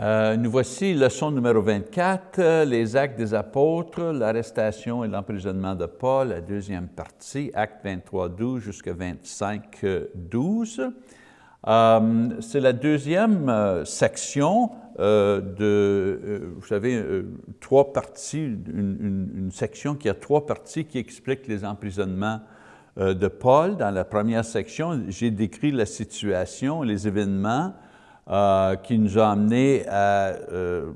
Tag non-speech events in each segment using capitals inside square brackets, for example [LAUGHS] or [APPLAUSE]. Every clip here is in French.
Euh, nous voici, leçon numéro 24, euh, les actes des apôtres, l'arrestation et l'emprisonnement de Paul, la deuxième partie, acte 23, 12 jusqu'à 25, 12. Euh, C'est la deuxième section de, vous savez, trois parties, une, section qui a trois parties qui expliquent les emprisonnements de Paul. Dans la première section, j'ai décrit la situation, les événements, euh, qui nous a amené à, euh,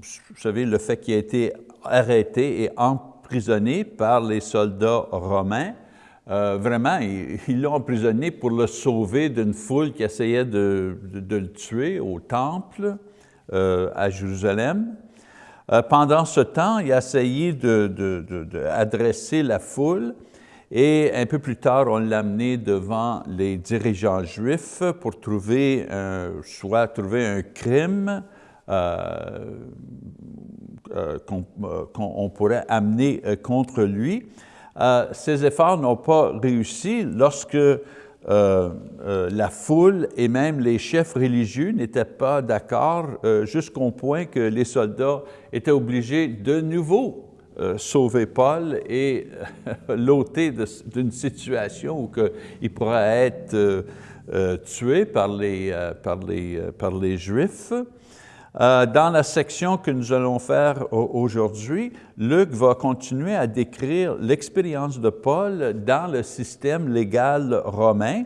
vous savez, le fait qu'il a été arrêté et emprisonné par les soldats romains. Euh, vraiment, ils l'ont emprisonné pour le sauver d'une foule qui essayait de, le tuer au temple à Jérusalem. Pendant ce temps, il a essayé d'adresser la foule et un peu plus tard, on l'a amené devant les dirigeants juifs pour trouver, un, soit trouver un crime euh, euh, qu'on qu pourrait amener euh, contre lui. Euh, ces efforts n'ont pas réussi lorsque euh, euh, la foule et même les chefs religieux n'étaient pas d'accord jusqu'au point que les soldats étaient obligés de nouveau euh, sauver Paul et euh, [LAUGHS] l'ôter d'une situation où il pourrait être euh, tué par les Juifs. dans la section que nous allons faire aujourd'hui, Luc va continuer à décrire l'expérience de Paul dans le système légal romain,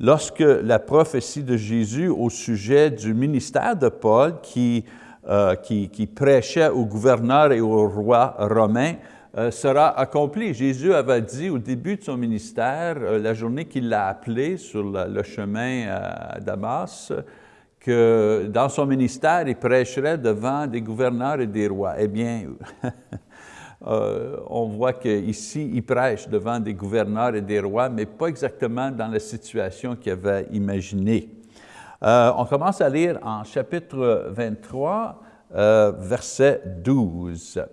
lorsque la prophétie de Jésus au sujet du ministère de Paul qui euh, qui, prêchait au gouverneur et au roi romain euh, sera accompli. Jésus avait dit au début de son ministère, euh, la journée qu'il l'a appelé sur le chemin à Damas, que dans son ministère, il prêcherait devant des gouverneurs et des rois. Eh bien, [LAUGHS] on voit qu'ici, il prêche devant des gouverneurs et des rois, mais pas exactement dans la situation qu'il avait imaginée. Euh, on commence à lire en chapitre 23, euh, verset 12.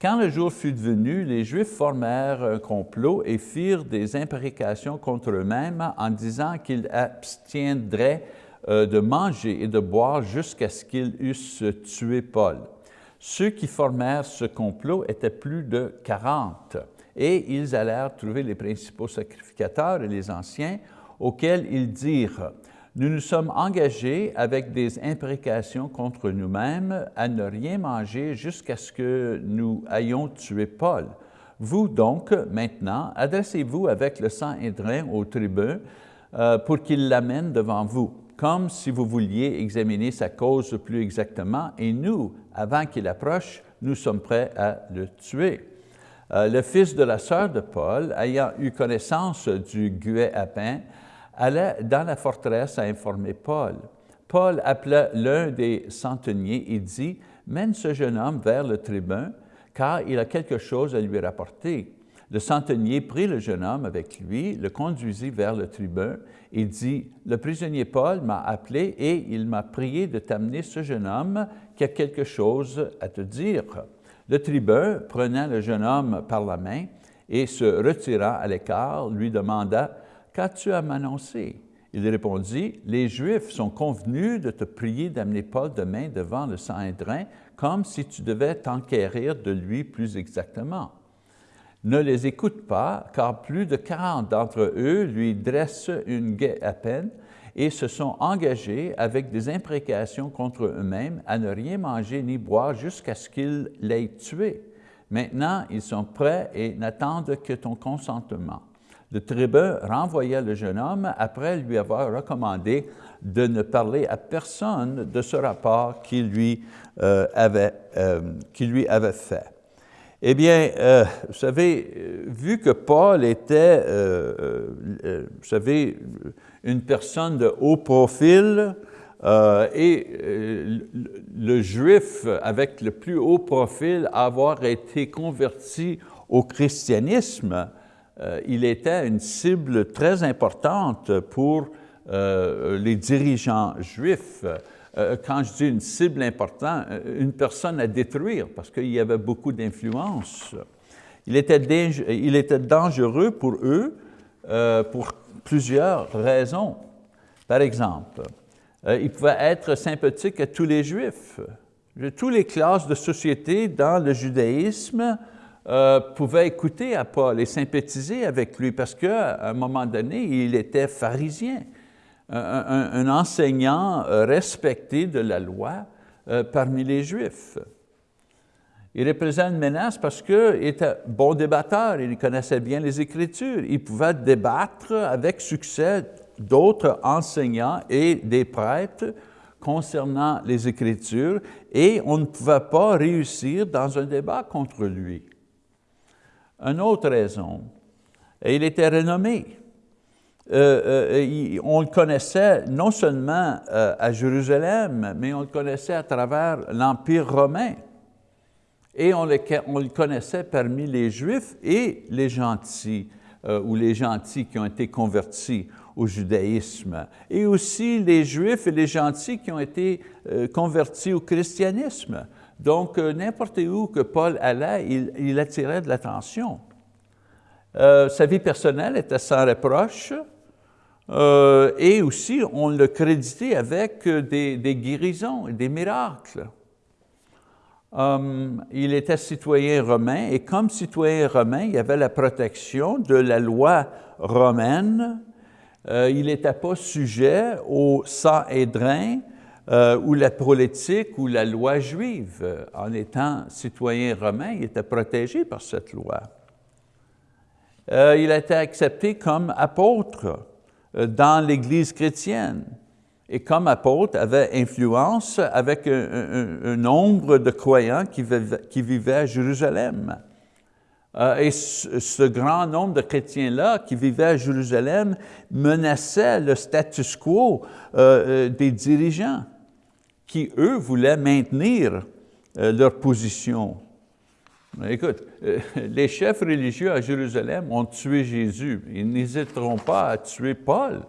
Quand le jour fut venu, les Juifs formèrent un complot et firent des imprécations contre eux-mêmes en disant qu'ils abstiendraient euh, de manger et de boire jusqu'à ce qu'ils eussent tué Paul. Ceux qui formèrent ce complot étaient plus de 40 et ils allèrent trouver les principaux sacrificateurs et les anciens auxquels ils dirent nous nous sommes engagés avec des imprécations contre nous-mêmes à ne rien manger jusqu'à ce que nous ayons tué Paul. Vous donc, maintenant, adressez-vous avec le sang Hédrin au tribun euh, pour qu'il l'amène devant vous, comme si vous vouliez examiner sa cause plus exactement, et nous, avant qu'il approche, nous sommes prêts à le tuer. Euh, le fils de la sœur de Paul, ayant eu connaissance du guet à pain, allait dans la forteresse à informer Paul. Paul appela l'un des centeniers et dit, « Mène ce jeune homme vers le tribun, car il a quelque chose à lui rapporter. » Le centenier prit le jeune homme avec lui, le conduisit vers le tribun et dit, « Le prisonnier Paul m'a appelé et il m'a prié de t'amener ce jeune homme qui a quelque chose à te dire. » Le tribun, prenant le jeune homme par la main et se retirant à l'écart, lui demanda, Qu'as-tu à m'annoncer? Il répondit, Les Juifs sont convenus de te prier d'amener Paul demain devant le Sanhédrin, comme si tu devais t'enquérir de lui plus exactement. Ne les écoute pas, car plus de quarante d'entre eux lui dressent une guet à peine et se sont engagés avec des imprécations contre eux-mêmes à ne rien manger ni boire jusqu'à ce qu'ils l'aient tué. Maintenant, ils sont prêts et n'attendent que ton consentement. Le tribun renvoya le jeune homme après lui avoir recommandé de ne parler à personne de ce rapport qu'il lui, euh, avait, euh, lui avait fait. Eh bien, euh, vous savez, vu que Paul était, vous savez, une personne de haut profil et le juif avec le plus haut profil avoir été converti au christianisme, euh, il était une cible très importante pour euh, les dirigeants juifs. Euh, quand je dis une cible importante, une personne à détruire parce qu'il y avait beaucoup d'influence. Il était, il était dangereux pour eux pour plusieurs raisons. Par exemple, il pouvait être sympathique à tous les Juifs. Toutes les classes de société dans le judaïsme euh, pouvaient écouter à Paul et sympathiser avec lui parce qu'à un moment donné, il était pharisien, un, enseignant respecté de la loi parmi les Juifs. Il représente une menace parce qu'il était bon débatteur, il connaissait bien les Écritures, il pouvait débattre avec succès d'autres enseignants et des prêtres concernant les Écritures et on ne pouvait pas réussir dans un débat contre lui. Une autre raison, il était renommé. Euh, euh, on le connaissait non seulement euh, à Jérusalem, mais on le connaissait à travers l'Empire romain et on le, connaissait parmi les Juifs et les gentils, ou les gentils qui ont été convertis au judaïsme, et aussi les Juifs et les gentils qui ont été convertis au christianisme. Donc, euh, n'importe où que Paul allait, il, attirait de l'attention. sa vie personnelle était sans reproche, et aussi on le créditait avec des, guérisons et des miracles. Um, il était citoyen romain et comme citoyen romain, il avait la protection de la loi romaine. Euh, il n'était pas sujet au Sanhédrin euh, ou la politique ou la loi juive. En étant citoyen romain, il était protégé par cette loi. Euh, il a été accepté comme apôtre euh, dans l'Église chrétienne et comme apôtre avait influence avec un, nombre de croyants qui, vivaient, à Jérusalem. Euh, et ce, grand nombre de chrétiens-là qui vivaient à Jérusalem menaçait le status quo euh, euh, des dirigeants qui, eux, voulaient maintenir leur position. Écoute, [LAUGHS] les chefs religieux à Jérusalem ont tué Jésus. Ils n'hésiteront pas à tuer Paul.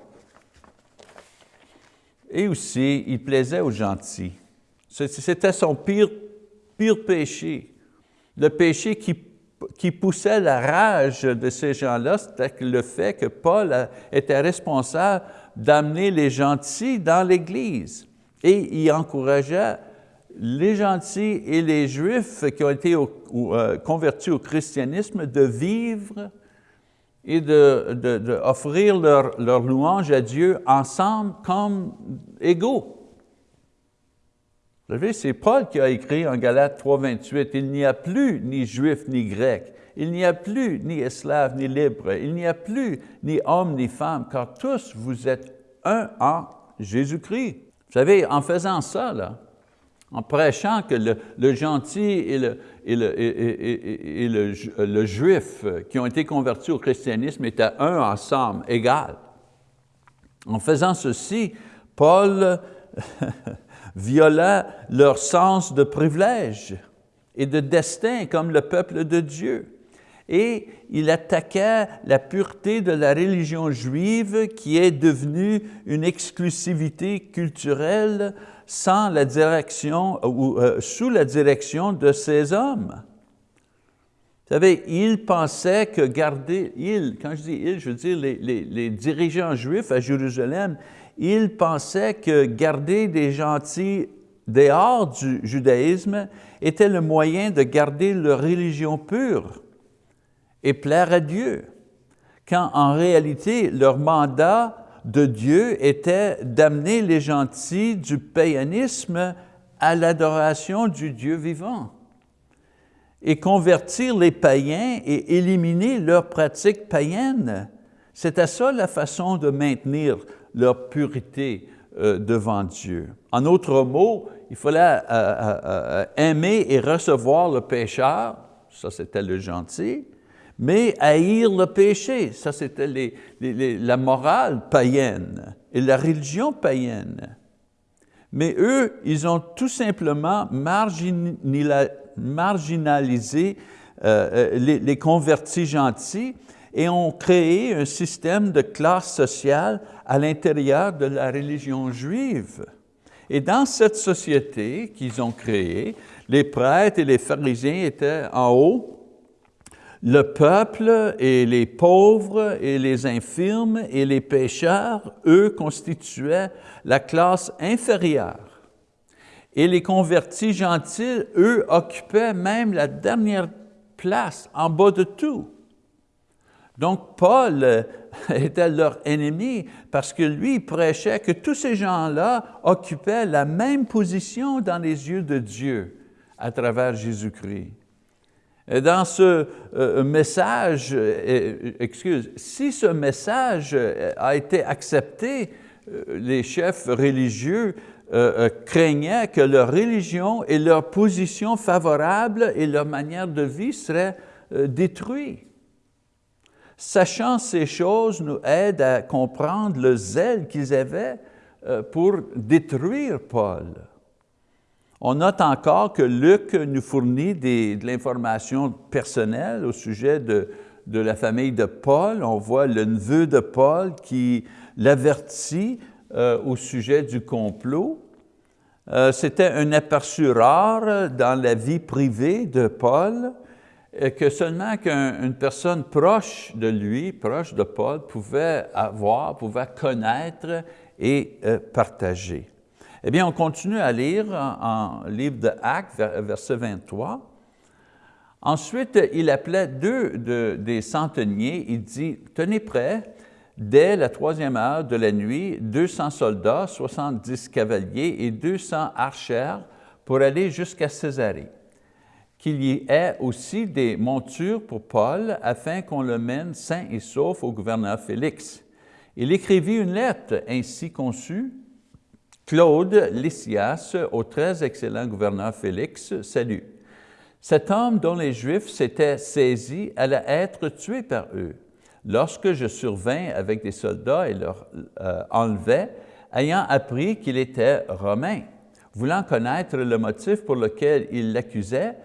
Et aussi, il plaisait aux gentils. C'était son pire, pire péché. Le péché qui, qui poussait la rage de ces gens-là, c'était le fait que Paul était responsable d'amener les gentils dans l'Église. Et il encourageait les gentils et les Juifs qui ont été euh, convertis au christianisme de vivre et d'offrir de, leur, leur, louange à Dieu ensemble comme égaux. Vous savez, c'est Paul qui a écrit en Galates 3, 28, « Il n'y a plus ni juif ni grec, il n'y a plus ni esclave ni libre, il n'y a plus ni homme ni femme, car tous vous êtes un en Jésus-Christ. » savez, en faisant ça, en prêchant que le, gentil et, le, juif qui ont été convertis au christianisme étaient un ensemble, égal. En faisant ceci, Paul [LAUGHS] viola leur sens de privilège et de destin comme le peuple de Dieu. Et il attaquait la pureté de la religion juive qui est devenue une exclusivité culturelle sans la direction ou euh, sous la direction de ces hommes. Vous savez, il pensait que garder, quand je dis il, je veux dire les, les, dirigeants juifs à Jérusalem, ils pensaient que garder des gentils dehors du judaïsme était le moyen de garder leur religion pure et plaire à Dieu, quand en réalité leur mandat de Dieu était d'amener les gentils du païanisme à l'adoration du Dieu vivant et convertir les païens et éliminer leurs pratiques païennes. C'était ça la façon de maintenir leur pureté euh, devant Dieu. En d'autres mots, il fallait euh, euh, aimer et recevoir le pécheur, ça c'était le gentil, mais haïr le péché, ça c'était la morale païenne et la religion païenne. Mais eux, ils ont tout simplement marginalisé euh, euh, les, convertis gentils et ont créé un système de classe sociale à l'intérieur de la religion juive. Et dans cette société qu'ils ont créée, les prêtres et les pharisiens étaient en haut le peuple et les pauvres et les infirmes et les pécheurs, eux, constituaient la classe inférieure. Et les convertis gentils, eux, occupaient même la dernière place en bas de tout. Donc Paul euh, [LAUGHS] était leur ennemi parce que lui prêchait que tous ces gens-là occupaient la même position dans les yeux de Dieu à travers Jésus-Christ. Et dans ce euh, message, euh, excuse, si ce message a été accepté, les chefs religieux craignaient que leur religion et leur position favorable et leur manière de vie seraient détruites. Sachant ces choses nous aide à comprendre le zèle qu'ils avaient euh, pour détruire Paul. On note encore que Luc nous fournit de l'information personnelle au sujet de, la famille de Paul. On voit le neveu de Paul qui l'avertit euh, au sujet du complot. Euh, c'était un aperçu rare dans la vie privée de Paul que seulement qu'une personne proche de lui, proche de Paul, pouvait avoir, pouvait connaître et euh, partager. Eh bien, on continue à lire en, livre de Actes, verset 23. Ensuite, il appelait deux des centeniers, il dit, « Tenez prêt, dès la troisième heure de la nuit, 200 soldats, 70 cavaliers et 200 archers pour aller jusqu'à Césarée qu'il y ait aussi des montures pour Paul afin qu'on le mène sain et sauf au gouverneur Félix. Il écrivit une lettre ainsi conçue. Claude Lysias, au très excellent gouverneur Félix, salut. Cet homme dont les Juifs s'étaient saisis allait être tué par eux. Lorsque je survins avec des soldats et leur euh, enlevais, ayant appris qu'il était romain, voulant connaître le motif pour lequel ils l'accusaient,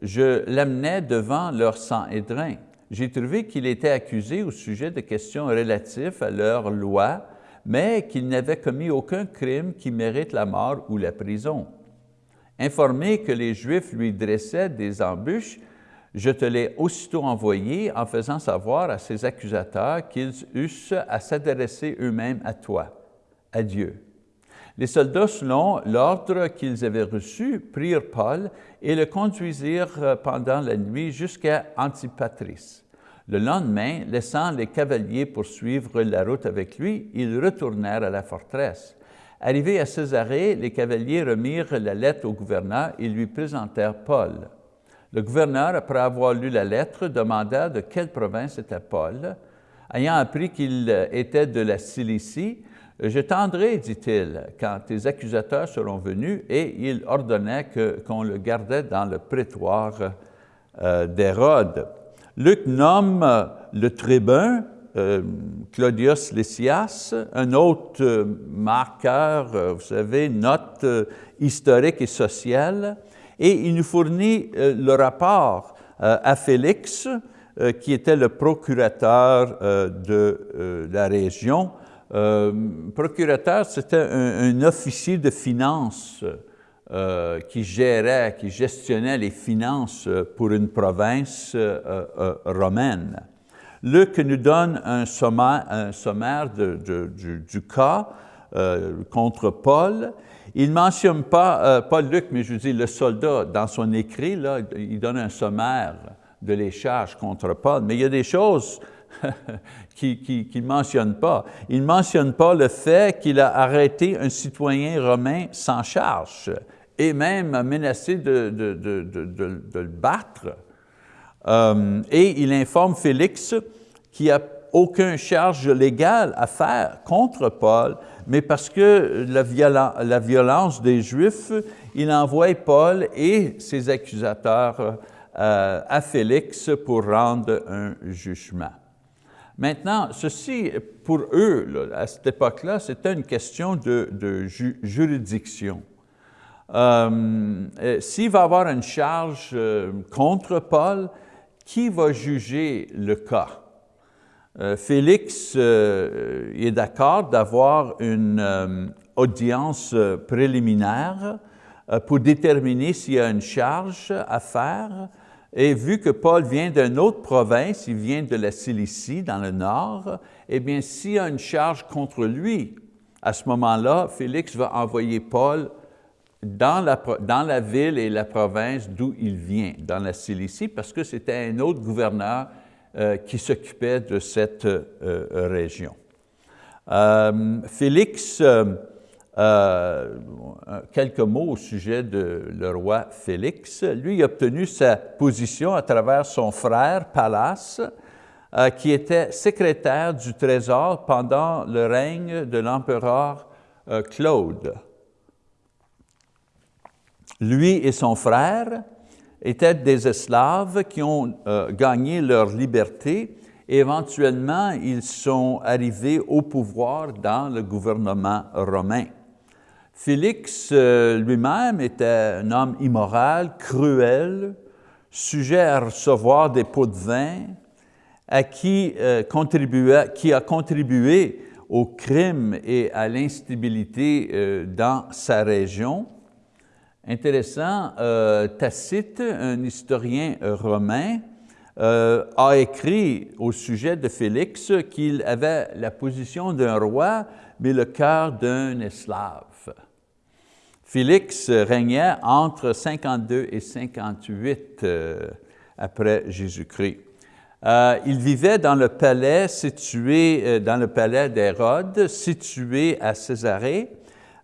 je l'amenais devant leur Sanhédrin. J'ai trouvé qu'il était accusé au sujet de questions relatives à leur loi, mais qu'il n'avait commis aucun crime qui mérite la mort ou la prison. Informé que les Juifs lui dressaient des embûches, je te l'ai aussitôt envoyé en faisant savoir à ses accusateurs qu'ils eussent à s'adresser eux-mêmes à toi, à Dieu. Les soldats, selon l'ordre qu'ils avaient reçu, prirent Paul et le conduisirent pendant la nuit jusqu'à Antipatris. Le lendemain, laissant les cavaliers poursuivre la route avec lui, ils retournèrent à la forteresse. Arrivés à Césarée, les cavaliers remirent la lettre au gouverneur et lui présentèrent Paul. Le gouverneur, après avoir lu la lettre, demanda de quelle province était Paul. Ayant appris qu'il était de la Cilicie, je tendrai, dit-il, quand tes accusateurs seront venus, et il ordonnait qu'on le gardait dans le prétoire euh, d'Hérode. Luc nomme le tribun, euh, Claudius Lysias, un autre euh, marqueur, vous savez, note historique et sociale, et il nous fournit le rapport à Félix, qui était le procurateur de la région, euh, procurateur, c'était un, officier de finances euh, qui gérait, qui gestionnait les finances pour une province euh, romaine. Luc nous donne un sommaire, un sommaire du, cas contre Paul. Il ne mentionne pas, pas Luc, mais je dis le soldat, dans son écrit, là, il donne un sommaire de les charges contre Paul, mais il y a des choses [LAUGHS] qu'il ne mentionne pas. Il ne mentionne pas le fait qu'il a arrêté un citoyen romain sans charge et même menacé de, le battre. Euh, et il informe Félix qu'il n'y a aucune charge légale à faire contre Paul, mais parce que la, la violence des Juifs, il envoie Paul et ses accusateurs euh, à Félix pour rendre un jugement. Maintenant, ceci, pour eux, à cette époque-là, c'était une question de, juridiction. Euh, euh, s'il va avoir une charge euh, contre Paul, qui va juger le cas? Félix est d'accord d'avoir une audience préliminaire pour déterminer s'il y a une charge à faire, Et vu que Paul vient d'une autre province, il vient de la Cilicie, dans le nord, eh bien, s'il y a une charge contre lui, à ce moment-là, Félix va envoyer Paul dans la, ville et la province d'où il vient, dans la Cilicie, parce que c'était un autre gouverneur euh, qui s'occupait de cette euh, région. Euh, Félix, quelques mots au sujet de le roi Félix. Lui a obtenu sa position à travers son frère Pallas, qui était secrétaire du Trésor pendant le règne de l'empereur Claude. Lui et son frère étaient des esclaves qui ont euh, gagné leur liberté et éventuellement ils sont arrivés au pouvoir dans le gouvernement romain. Félix euh, lui-même était un homme immoral, cruel, sujet à recevoir des pots de vin, à qui, euh, qui a contribué au crime et à l'instabilité dans sa région. Intéressant, euh, Tacite, un historien romain, euh, a écrit au sujet de Félix qu'il avait la position d'un roi, mais le cœur d'un esclave. Félix régnait entre 52 et 58 euh, après Jésus-Christ. il vivait dans le palais situé, dans le palais d'Hérode, situé à Césarée,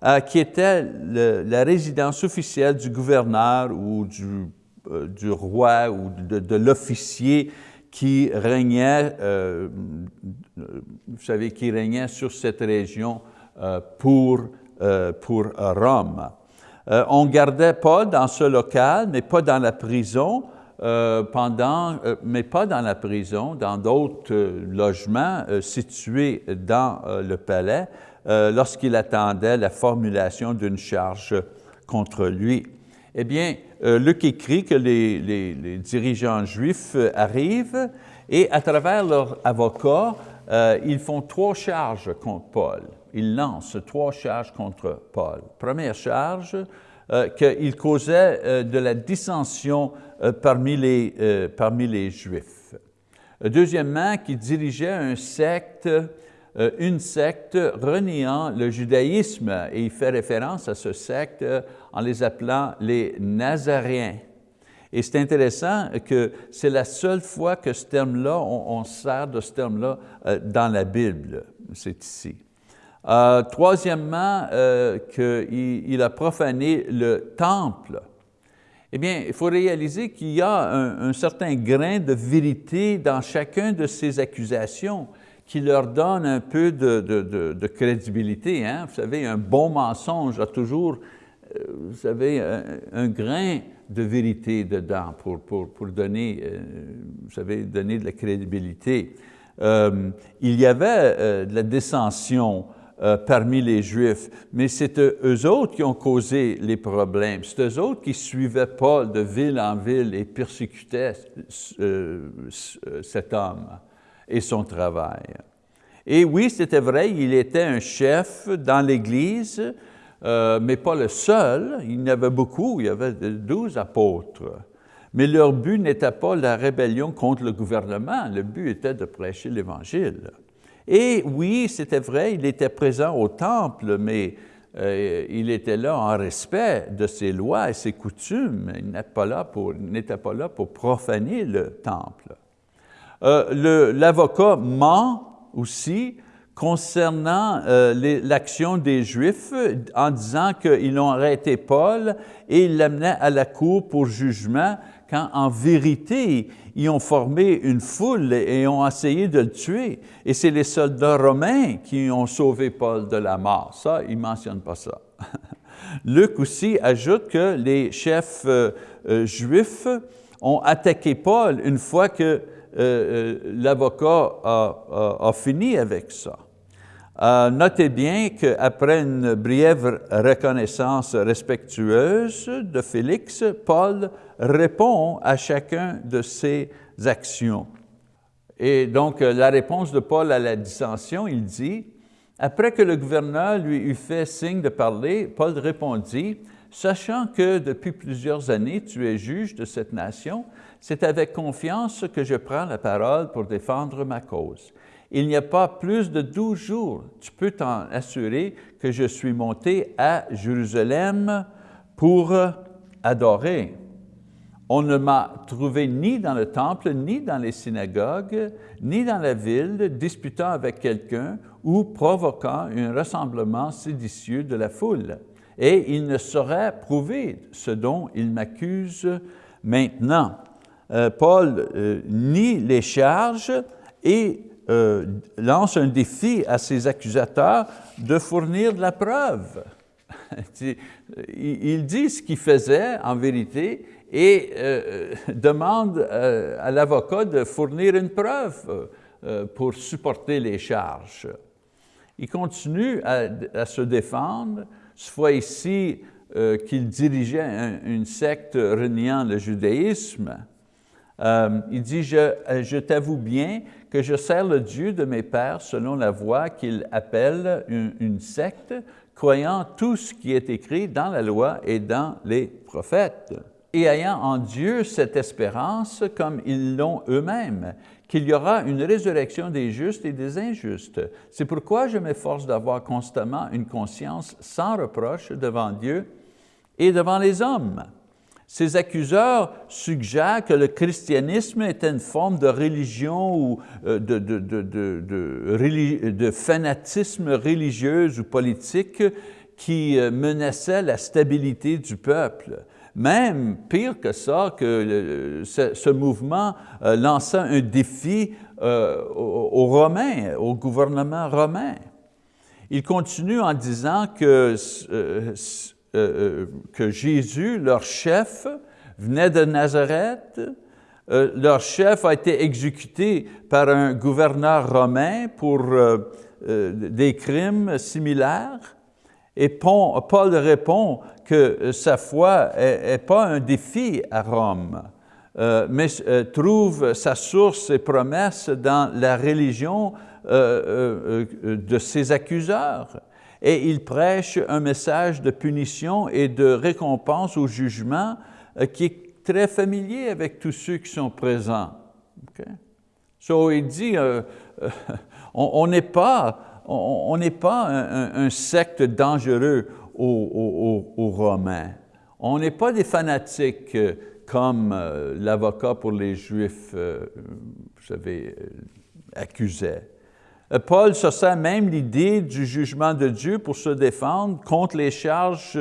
euh, qui était la résidence officielle du gouverneur ou du, euh, roi ou de, l'officier qui régnait, euh, vous savez, qui régnait sur cette région pour, pour Rome. on gardait Paul dans ce local, mais pas dans la prison, pendant, mais pas dans la prison, dans d'autres logements situés dans le palais, euh, lorsqu'il attendait la formulation d'une charge contre lui. Eh bien, euh, Luc écrit que les, dirigeants juifs arrivent et à travers leur avocat, euh, ils font trois charges contre Paul. Ils lancent trois charges contre Paul. Première charge, qu'il causait de la dissension parmi, les, parmi les Juifs. Deuxièmement, qu'il dirigeait un secte euh, une secte reniant le judaïsme, et il fait référence à ce secte euh, en les appelant les Nazaréens. Et c'est intéressant que c'est la seule fois que ce terme-là, on, sert de ce terme-là euh, dans la Bible, c'est ici. troisièmement, qu'il a profané le temple. Eh bien, il faut réaliser qu'il y a un, un, certain grain de vérité dans chacun de ces accusations qui leur donne un peu de, crédibilité. Hein? Vous savez, un bon mensonge a toujours, euh, vous savez, un, grain de vérité dedans pour, pour, pour donner, euh, vous savez, donner de la crédibilité. Euh, il y avait de la dissension parmi les Juifs, mais c'est eux autres qui ont causé les problèmes. C'est eux autres qui suivaient Paul de ville en ville et persécutaient cet homme et son travail. Et oui, c'était vrai, il était un chef dans l'Église, euh, mais pas le seul. Il y en avait beaucoup, il y avait douze apôtres. Mais leur but n'était pas la rébellion contre le gouvernement, le but était de prêcher l'Évangile. Et oui, c'était vrai, il était présent au temple, mais euh, il était là en respect de ses lois et ses coutumes. Il n'était pas, là pour, pas là pour profaner le temple. Euh, l'avocat ment aussi concernant euh, l'action des Juifs en disant qu'ils ont arrêté Paul et ils l'amenaient à la cour pour jugement quand en vérité, ils ont formé une foule et ont essayé de le tuer. Et c'est les soldats romains qui ont sauvé Paul de la mort. Ça, il ne mentionne pas ça. [LAUGHS] Luc aussi ajoute que les chefs euh, juifs ont attaqué Paul une fois que euh, euh, l'avocat a, fini avec ça. Euh, notez bien qu'après une brève reconnaissance respectueuse de Félix, Paul répond à chacun de ses actions. Et donc, la réponse de Paul à la dissension, il dit, « Après que le gouverneur lui eut fait signe de parler, Paul répondit, sachant que depuis plusieurs années tu es juge de cette nation, c'est avec confiance que je prends la parole pour défendre ma cause. Il n'y a pas plus de douze jours, tu peux t'en assurer que je suis monté à Jérusalem pour adorer. On ne m'a trouvé ni dans le temple, ni dans les synagogues, ni dans la ville, disputant avec quelqu'un ou provoquant un rassemblement séditieux de la foule. Et il ne saurait prouver ce dont il m'accuse maintenant. Euh, Paul euh, nie les charges et euh, lance un défi à ses accusateurs de fournir de la preuve. [LAUGHS] il dit ce qu'il faisait en vérité et demande à l'avocat de fournir une preuve pour supporter les charges. Il continue à, se défendre, ce fois ici qu'il dirigeait une secte reniant le judaïsme. Il dit, je, je t'avoue bien que je sers le Dieu de mes pères selon la voie qu'il appelle une secte, croyant tout ce qui est écrit dans la loi et dans les prophètes et ayant en Dieu cette espérance comme ils l'ont eux-mêmes, qu'il y aura une résurrection des justes et des injustes. C'est pourquoi je m'efforce d'avoir constamment une conscience sans reproche devant Dieu et devant les hommes. Ces accuseurs suggèrent que le christianisme était une forme de religion ou euh, de, de, fanatisme religieux ou politique qui euh, menaçait la stabilité du peuple. Même pire que ça, que ce, mouvement euh, lançait un défi aux, Romains, au gouvernement romain. Il continue en disant que, euh, que Jésus, leur chef, venait de Nazareth, leur chef a été exécuté par un gouverneur romain pour des crimes similaires. Et Paul répond que euh, sa foi n'est pas un défi à Rome, euh, mais euh, trouve sa source et promesse dans la religion de ses accuseurs. Et il prêche un message de punition et de récompense au jugement qui est très familier avec tous ceux qui sont présents. Okay? So, il dit, on n'est pas, on, pas un secte dangereux aux, Romains. On n'est pas des fanatiques euh, comme euh, l'avocat pour les Juifs, euh, vous savez, accusait. Paul se sert même l'idée du jugement de Dieu pour se défendre contre les charges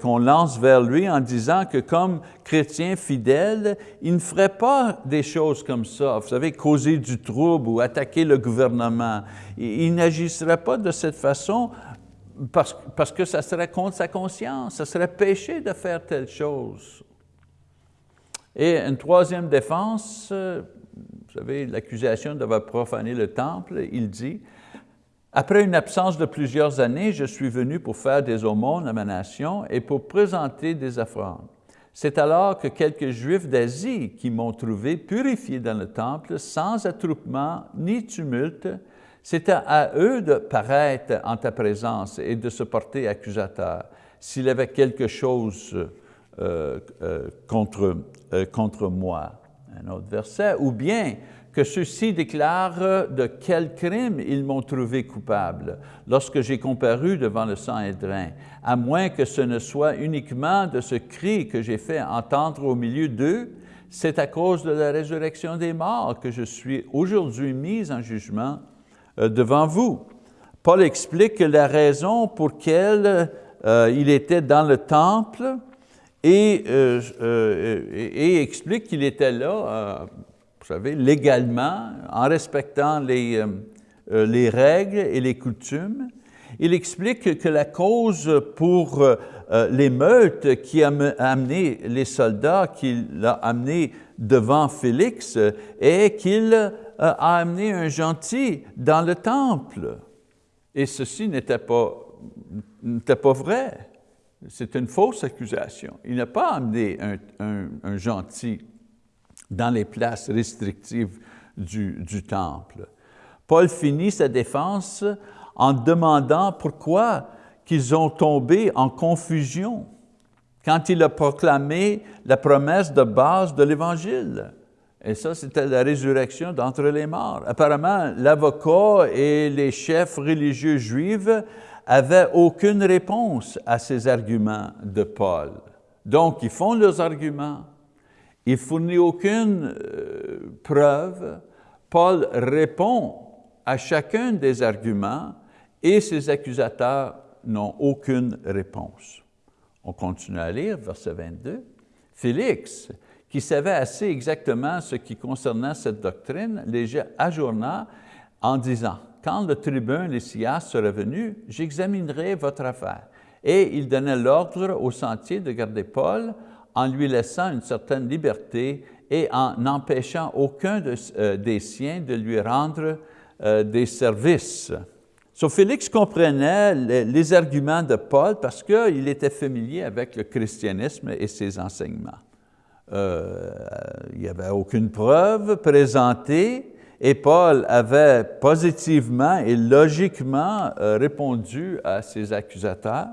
qu'on lance vers lui en disant que comme chrétien fidèle, il ne ferait pas des choses comme ça, vous savez, causer du trouble ou attaquer le gouvernement. Il, n'agisserait pas de cette façon parce, que ça serait contre sa conscience, ça serait péché de faire telle chose. Et une troisième défense, euh, vous savez, l'accusation d'avoir profané le temple, il dit, « Après une absence de plusieurs années, je suis venu pour faire des aumônes à ma nation et pour présenter des offrandes. C'est alors que quelques Juifs d'Asie qui m'ont trouvé purifié dans le temple, sans attroupement ni tumulte, c'était à eux de paraître en ta présence et de se porter accusateur s'il avait quelque chose euh, euh, contre, euh, contre moi. Un autre verset. Ou bien que ceux-ci déclarent de quel crime ils m'ont trouvé coupable lorsque j'ai comparu devant le Sanhédrin, à moins que ce ne soit uniquement de ce cri que j'ai fait entendre au milieu d'eux, c'est à cause de la résurrection des morts que je suis aujourd'hui mis en jugement euh, devant vous. Paul explique que la raison pour laquelle euh, il était dans le temple et, euh, et, explique qu'il était là, vous savez, légalement, en respectant les, les règles et les coutumes. Il explique que la cause pour l'émeute qui a amené les soldats, qui l'a amené devant Félix, est qu'il euh, a amené un gentil dans le temple. Et ceci n'était pas, pas vrai. C'est une fausse accusation. Il n'a pas amené un, gentil dans les places restrictives du, temple. Paul finit sa défense en demandant pourquoi qu'ils ont tombé en confusion. quand il a proclamé la promesse de base de l'Évangile. Et ça, c'était la résurrection d'entre les morts. Apparemment, l'avocat et les chefs religieux juifs n'avaient aucune réponse à ces arguments de Paul. Donc, ils font leurs arguments, ils fournissent aucune euh, preuve. Paul répond à chacun des arguments et ses accusateurs n'ont aucune réponse. On continue à lire, verset 22. Félix, qui savait assez exactement ce qui concernait cette doctrine, les ajourna en disant, « Quand le tribun Lysias sera venu, j'examinerai votre affaire. » Et il donnait l'ordre au sentier de garder Paul en lui laissant une certaine liberté et en n'empêchant aucun euh, des siens de lui rendre euh, des services. So, Félix comprenait les, arguments de Paul parce qu'il était familier avec le christianisme et ses enseignements. Euh, il n'y avait aucune preuve présentée et Paul avait positivement et logiquement euh, répondu à ses accusateurs.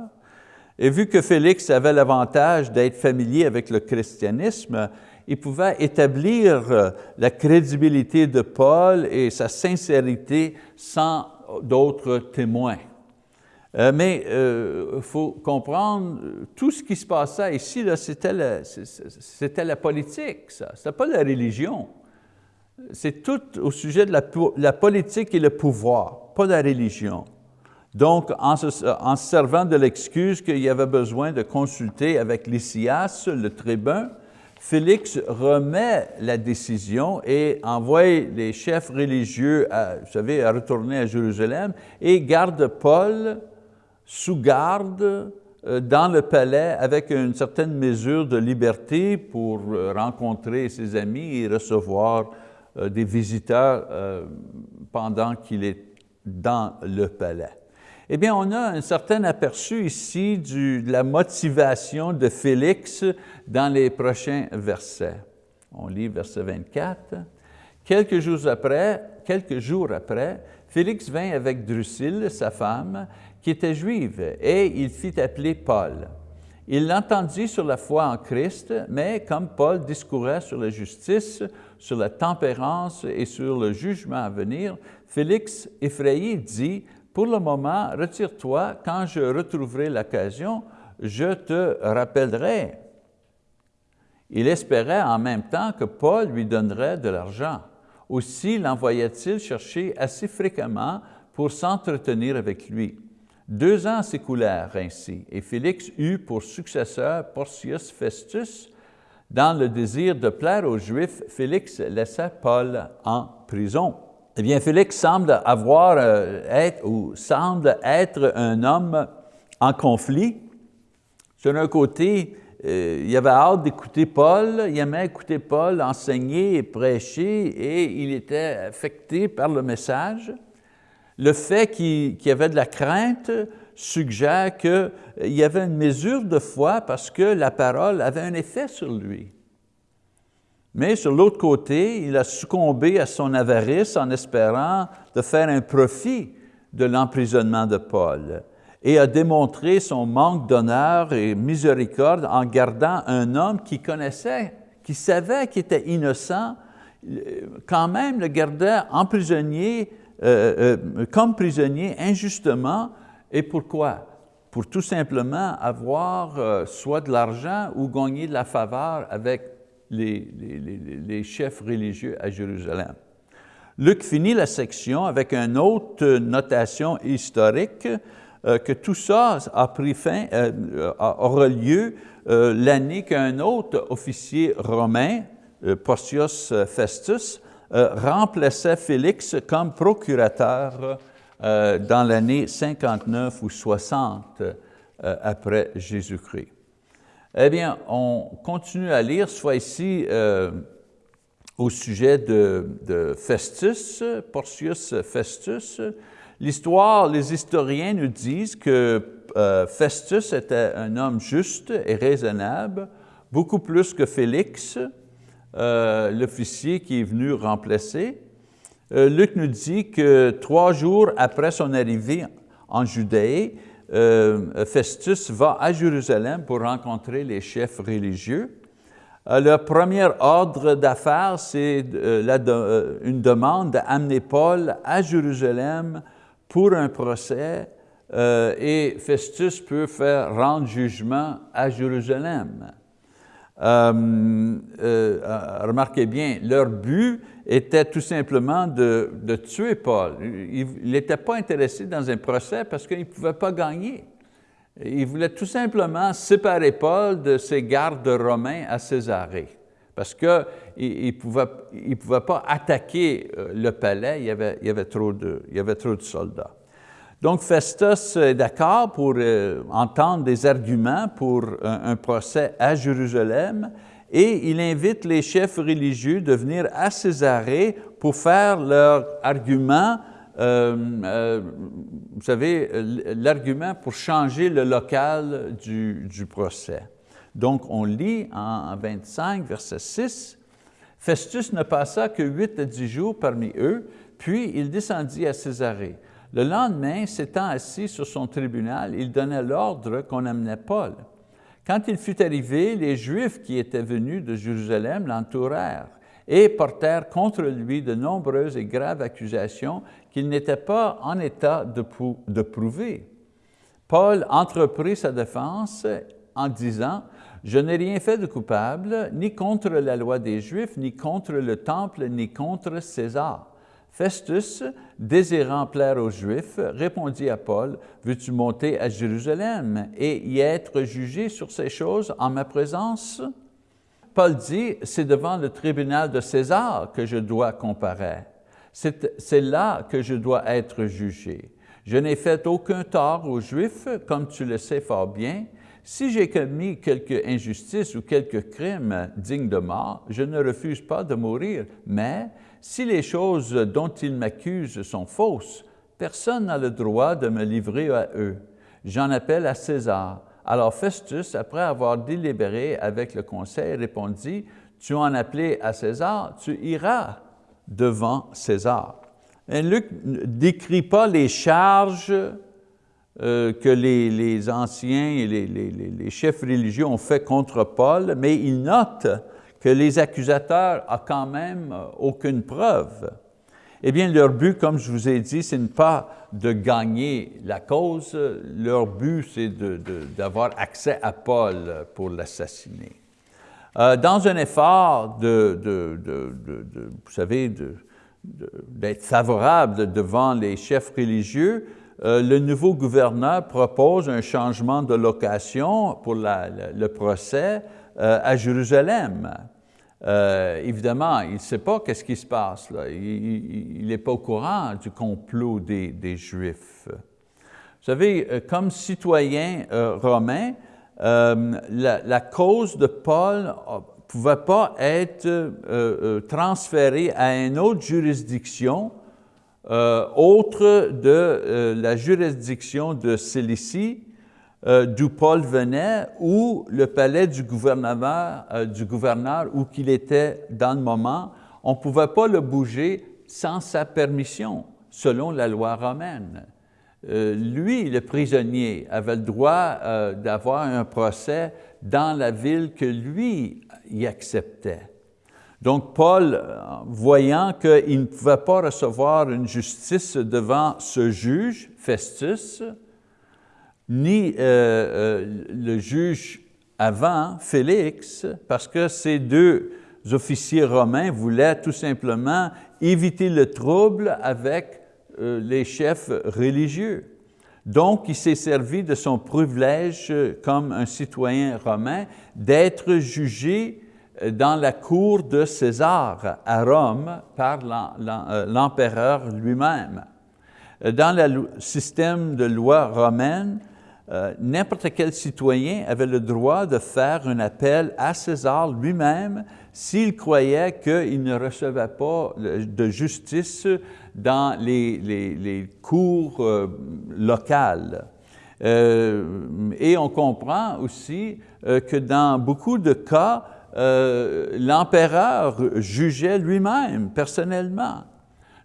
Et vu que Félix avait l'avantage d'être familier avec le christianisme, il pouvait établir euh, la crédibilité de Paul et sa sincérité sans d'autres témoins. Euh, mais il euh, faut comprendre, tout ce qui se passait ici, c'était la, la, politique, ça. Ce pas la religion. C'est tout au sujet de la, politique et le pouvoir, pas la religion. Donc, en se, servant de l'excuse qu'il y avait besoin de consulter avec Lysias, le tribun, Félix remet la décision et envoie les chefs religieux, vous savez, à retourner à Jérusalem et garde Paul sous garde euh, dans le palais avec une certaine mesure de liberté pour euh, rencontrer ses amis et recevoir euh, des visiteurs pendant qu'il est dans le palais. Eh bien, on a un certain aperçu ici de la motivation de Félix dans les prochains versets. On lit verset 24. Quelques jours après, quelques jours après, Félix vint avec Drusille, sa femme, qui était juive, et il fit appeler Paul. Il l'entendit sur la foi en Christ, mais comme Paul discourait sur la justice, sur la tempérance et sur le jugement à venir, Félix, effrayé, dit, pour le moment, retire-toi, quand je retrouverai l'occasion, je te rappellerai. Il espérait en même temps que Paul lui donnerait de l'argent. Aussi l'envoya-t-il chercher assez fréquemment pour s'entretenir avec lui. Deux ans s'écoulèrent ainsi, et Félix eut pour successeur Porcius Festus. Dans le désir de plaire aux Juifs, Félix laissa Paul en prison. Eh bien, Félix semble avoir, euh, être, ou semble être un homme en conflit. Sur un côté, euh, il avait hâte d'écouter Paul, il aimait écouter Paul enseigner et prêcher et il était affecté par le message. Le fait qu'il y avait de la crainte suggère qu'il y avait une mesure de foi parce que la parole avait un effet sur lui. Mais sur l'autre côté, il a succombé à son avarice en espérant de faire un profit de l'emprisonnement de Paul et a démontré son manque d'honneur et miséricorde en gardant un homme qui connaissait, qui savait qu'il était innocent, quand même le gardait en prisonnier, euh, euh, comme prisonnier injustement. Et pourquoi? Pour tout simplement avoir euh, soit de l'argent ou gagner de la faveur avec les, chefs religieux à Jérusalem. Luc finit la section avec une autre notation historique euh, que tout ça a pris fin, euh, aura lieu euh, l'année qu'un autre officier romain, Porcius Festus, remplaçait Félix comme procurateur dans l'année 59 ou 60 après Jésus-Christ. Eh bien, on continue à lire, soit ici euh, au sujet de, Festus, Porcius Festus. L'histoire, les historiens nous disent que euh, Festus était un homme juste et raisonnable, beaucoup plus que Félix, euh, l'officier qui est venu remplacer. Luc nous dit que trois jours après son arrivée en Judée, Festus va à Jérusalem pour rencontrer les chefs religieux. Le premier ordre d'affaires, c'est une demande d'amener Paul à Jérusalem pour un procès et Festus peut faire rendre jugement à Jérusalem. Euh, euh, remarquez bien, leur but était tout simplement de, tuer Paul. Il n'était pas intéressé dans un procès parce qu'il ne pouvait pas gagner. Il voulait tout simplement séparer Paul de ses gardes romains à Césarée parce qu'il ne pouvait, pas attaquer euh, le palais, il y il y avait trop de soldats. Donc Festus est d'accord pour euh, entendre des arguments pour un, procès à Jérusalem et il invite les chefs religieux de venir à Césarée pour faire leur argument, euh, euh, vous savez, l'argument pour changer le local du, procès. Donc on lit en 25, verset 6, Festus ne passa que huit à dix jours parmi eux, puis il descendit à Césarée. Le lendemain, s'étant assis sur son tribunal, il donnait l'ordre qu'on amenait Paul. Quand il fut arrivé, les Juifs qui étaient venus de Jérusalem l'entourèrent et portèrent contre lui de nombreuses et graves accusations qu'il n'était pas en état de, prouver. Paul entreprit sa défense en disant, « Je n'ai rien fait de coupable, ni contre la loi des Juifs, ni contre le Temple, ni contre César. » Festus, désirant plaire aux Juifs, répondit à Paul, « Veux-tu monter à Jérusalem et y être jugé sur ces choses en ma présence? » Paul dit, « C'est devant le tribunal de César que je dois comparaître. C'est là que je dois être jugé. Je n'ai fait aucun tort aux Juifs, comme tu le sais fort bien. Si j'ai commis quelque injustice ou quelque crime digne de mort, je ne refuse pas de mourir, mais si les choses dont ils m'accusent sont fausses, personne n'a le droit de me livrer à eux. J'en appelle à César. Alors Festus, après avoir délibéré avec le conseil, répondit, « Tu en appelé à César, tu iras devant César. » Luc ne décrit pas les charges euh, que les, anciens et les, les, chefs religieux ont fait contre Paul, mais il note que les accusateurs n'ont quand même euh, aucune preuve, eh bien, leur but, comme je vous ai dit, ce n'est pas de gagner la cause, leur but, c'est d'avoir accès à Paul pour l'assassiner. Euh, dans un effort de, vous savez, d'être favorable devant les chefs religieux, euh, le nouveau gouverneur propose un changement de location pour le procès à Jérusalem. Euh, évidemment, il ne sait pas qu'est-ce qui se passe. Il n'est pas au courant du complot des, Juifs. Vous savez, euh, comme citoyen euh, romain, la, cause de Paul ne pouvait pas être transférée à une autre juridiction autre de la juridiction de Cilicie, euh, d'où Paul venait ou le palais du gouverneur, euh, du gouverneur où qu'il était dans le moment, on ne pouvait pas le bouger sans sa permission, selon la loi romaine. Euh, lui, le prisonnier, avait le droit d'avoir un procès dans la ville que lui y acceptait. Donc Paul, voyant qu'il ne pouvait pas recevoir une justice devant ce juge, Festus, ni euh, euh, le juge avant, Félix, parce que ces deux officiers romains voulaient tout simplement éviter le trouble avec euh, les chefs religieux. Donc, il s'est servi de son privilège comme un citoyen romain d'être jugé dans la cour de César à Rome par l'empereur lui-même. Dans le système de loi romaine, euh, n'importe quel citoyen avait le droit de faire un appel à César lui-même s'il croyait qu'il ne recevait pas de justice dans les, cours euh, locales. Euh, et on comprend aussi que dans beaucoup de cas, l'empereur jugeait lui-même, personnellement.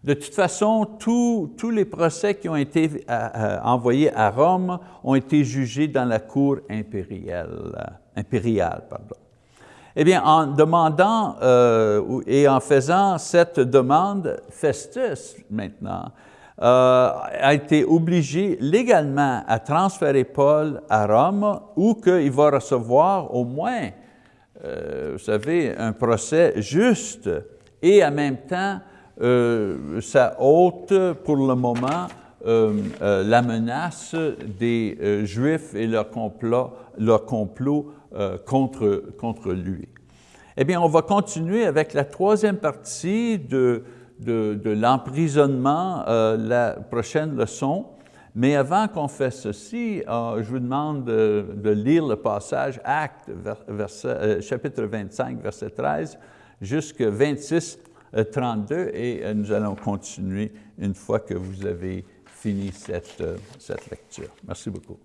De toute façon, tous, les procès qui ont été envoyés à Rome ont été jugés dans la cour impériale. impériale pardon. Eh bien, en demandant euh, et en faisant cette demande, Festus, maintenant, euh, a été obligé légalement à transférer Paul à Rome où qu'il va recevoir au moins, euh, vous savez, un procès juste et en même temps, ça ôte pour le moment la menace des Juifs et leur complot, leur complot euh, contre, contre lui. Eh bien, on va continuer avec la troisième partie de, de, l'emprisonnement, euh, la prochaine leçon. Mais avant qu'on fasse ceci, euh, je vous demande de, lire le passage Acte, chapitre 25, verset 13, jusqu'à 26, 32, et nous allons continuer une fois que vous avez fini cette, cette lecture. Merci beaucoup.